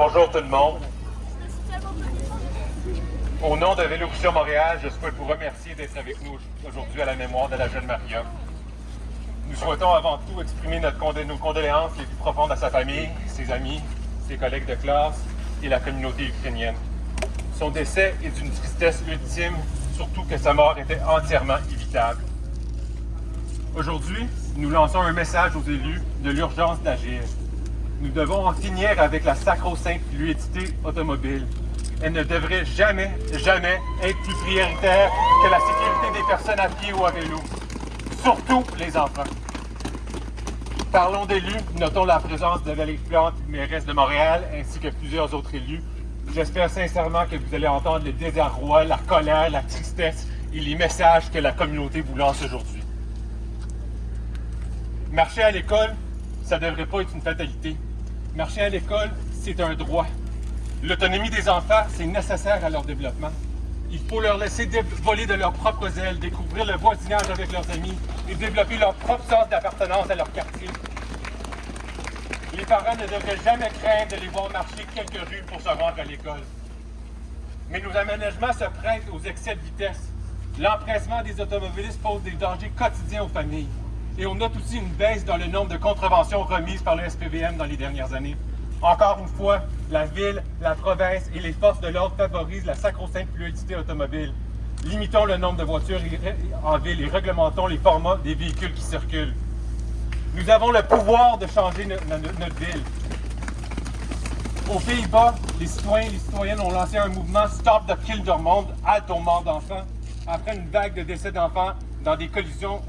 Bonjour tout le monde. Au nom de Vélocussion Montréal, je souhaite vous remercier d'être avec nous aujourd'hui à la mémoire de la jeune Maria. Nous souhaitons avant tout exprimer notre nos condoléances les plus profondes à sa famille, ses amis, ses collègues de classe et la communauté ukrainienne. Son décès est d'une tristesse ultime, surtout que sa mort était entièrement évitable. Aujourd'hui, nous lançons un message aux élus de l'urgence d'agir. Nous devons en finir avec la sacro-sainte fluidité automobile. Elle ne devrait jamais, jamais être plus prioritaire que la sécurité des personnes à pied ou à vélo, surtout les enfants. Parlons d'élus, notons la présence de Valérie Plante, mairesse de Montréal, ainsi que plusieurs autres élus. J'espère sincèrement que vous allez entendre le désarroi, la colère, la tristesse et les messages que la communauté vous lance aujourd'hui. Marcher à l'école, ça ne devrait pas être une fatalité. Marcher à l'école, c'est un droit. L'autonomie des enfants, c'est nécessaire à leur développement. Il faut leur laisser voler de leurs propres ailes, découvrir le voisinage avec leurs amis et développer leur propre sens d'appartenance à leur quartier. Les parents ne devraient jamais craindre de les voir marcher quelques rues pour se rendre à l'école. Mais nos aménagements se prêtent aux excès de vitesse. L'empressement des automobilistes pose des dangers quotidiens aux familles. Et on note aussi une baisse dans le nombre de contraventions remises par le SPVM dans les dernières années. Encore une fois, la ville, la province et les forces de l'ordre favorisent la sacro-sainte fluidité automobile. Limitons le nombre de voitures en ville et réglementons les formats des véhicules qui circulent. Nous avons le pouvoir de changer notre ville. Aux Pays-Bas, les citoyens et les citoyennes ont lancé un mouvement Stop the Kill de Monde, halte au mort d'enfants, après une vague de décès d'enfants dans des collisions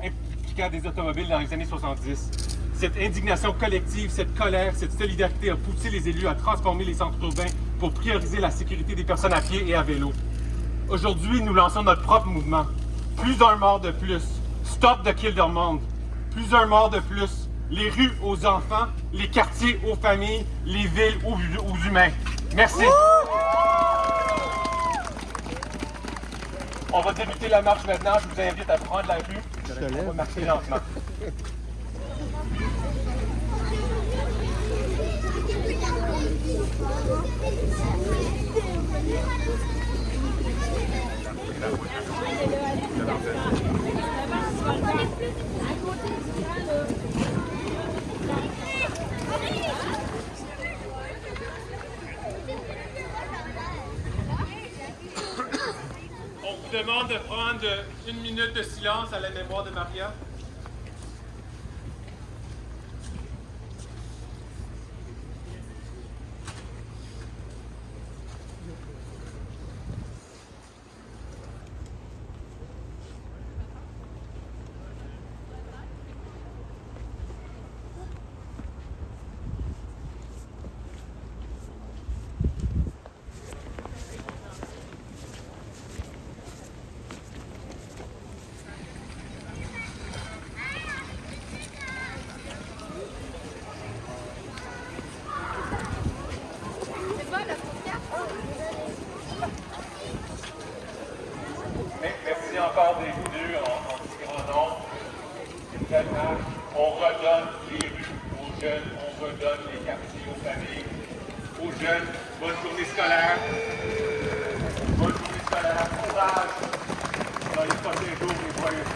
des automobiles dans les années 70. Cette indignation collective, cette colère, cette solidarité a poussé les élus à transformer les centres urbains pour prioriser la sécurité des personnes à pied et à vélo. Aujourd'hui, nous lançons notre propre mouvement. Plus un mort de plus. Stop the kill monde. Plus un mort de plus. Les rues aux enfants, les quartiers aux familles, les villes aux humains. Merci. On va débuter la marche maintenant. Je vous invite à prendre la rue. On va marcher lentement. Demande de prendre une minute de silence à la mémoire de Maria. On redonne les rues aux jeunes, on redonne les quartiers aux familles, aux jeunes. Bonne journée scolaire. Bonne journée scolaire. Courage dans les prochains jours et joyeuses